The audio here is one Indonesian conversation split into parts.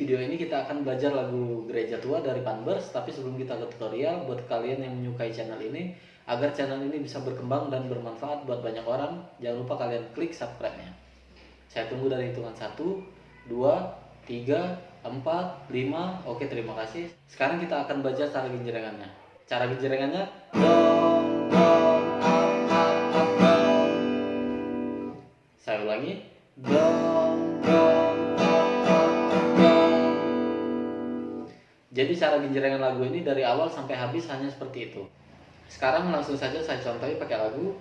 video ini kita akan belajar lagu Gereja Tua dari Panbers. Tapi sebelum kita ke tutorial, buat kalian yang menyukai channel ini, agar channel ini bisa berkembang dan bermanfaat buat banyak orang, jangan lupa kalian klik subscribe-nya. Saya tunggu dari hitungan 1, 2, 3, 4, 5. Oke, terima kasih. Sekarang kita akan belajar cara genjrengannya. Cara dong. Saya ulangi. Dong, Jadi cara genjrengan lagu ini dari awal sampai habis hanya seperti itu. Sekarang langsung saja saya contohi pakai lagu.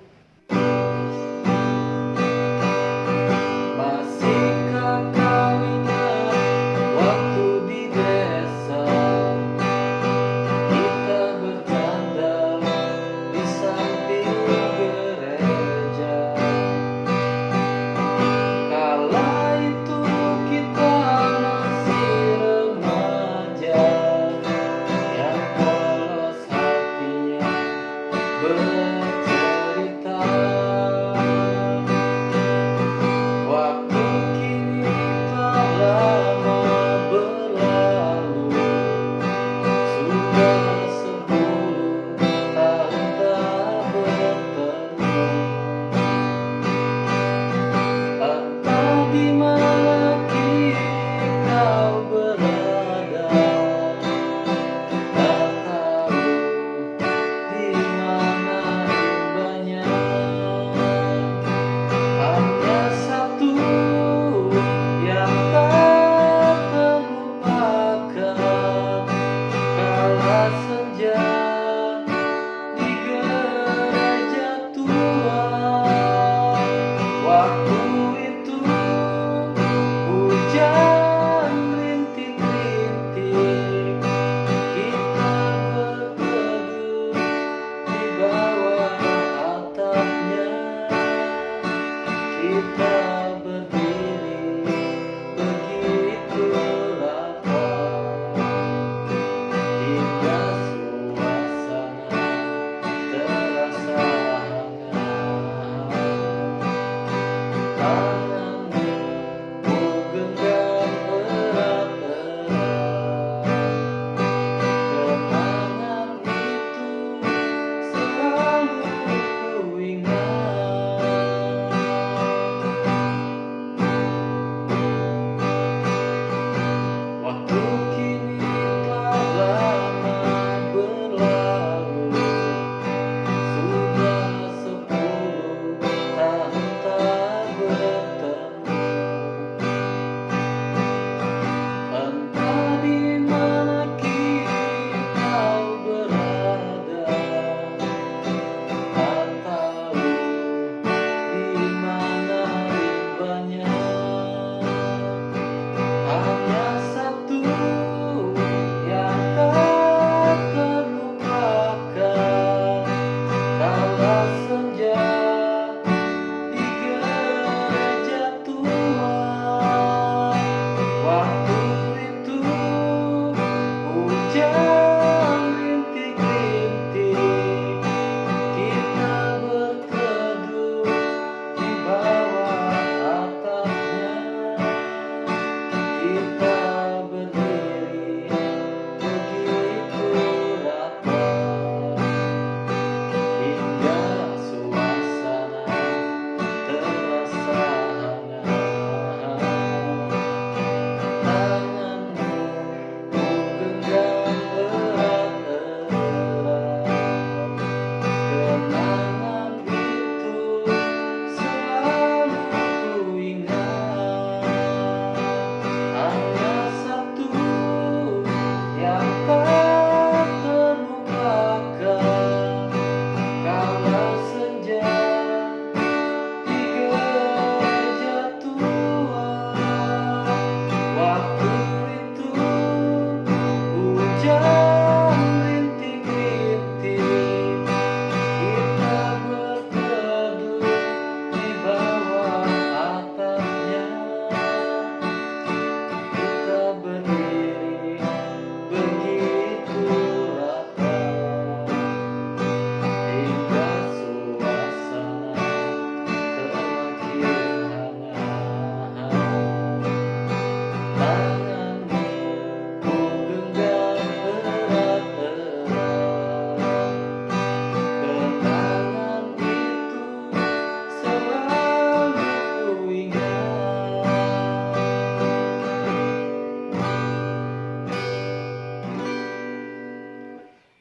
Masihkah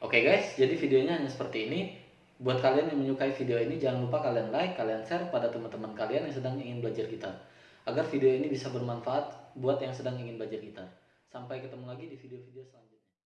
Oke guys, jadi videonya hanya seperti ini. Buat kalian yang menyukai video ini, jangan lupa kalian like, kalian share pada teman-teman kalian yang sedang ingin belajar gitar. Agar video ini bisa bermanfaat buat yang sedang ingin belajar gitar. Sampai ketemu lagi di video-video selanjutnya.